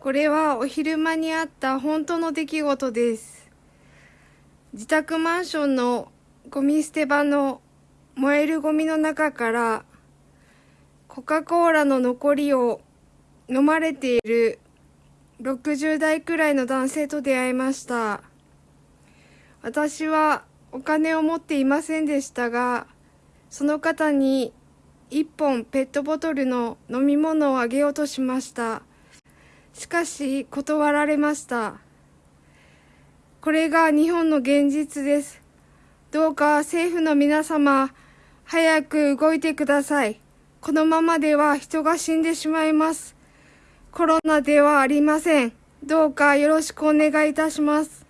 これはお昼間にあった本当の出来事です。自宅マンションのゴミ捨て場の燃えるゴミの中からコカ・コーラの残りを飲まれている60代くらいの男性と出会いました。私はお金を持っていませんでしたが、その方に一本ペットボトルの飲み物をあげようとしました。しかし断られました。これが日本の現実です。どうか政府の皆様、早く動いてください。このままでは人が死んでしまいます。コロナではありません。どうかよろしくお願いいたします。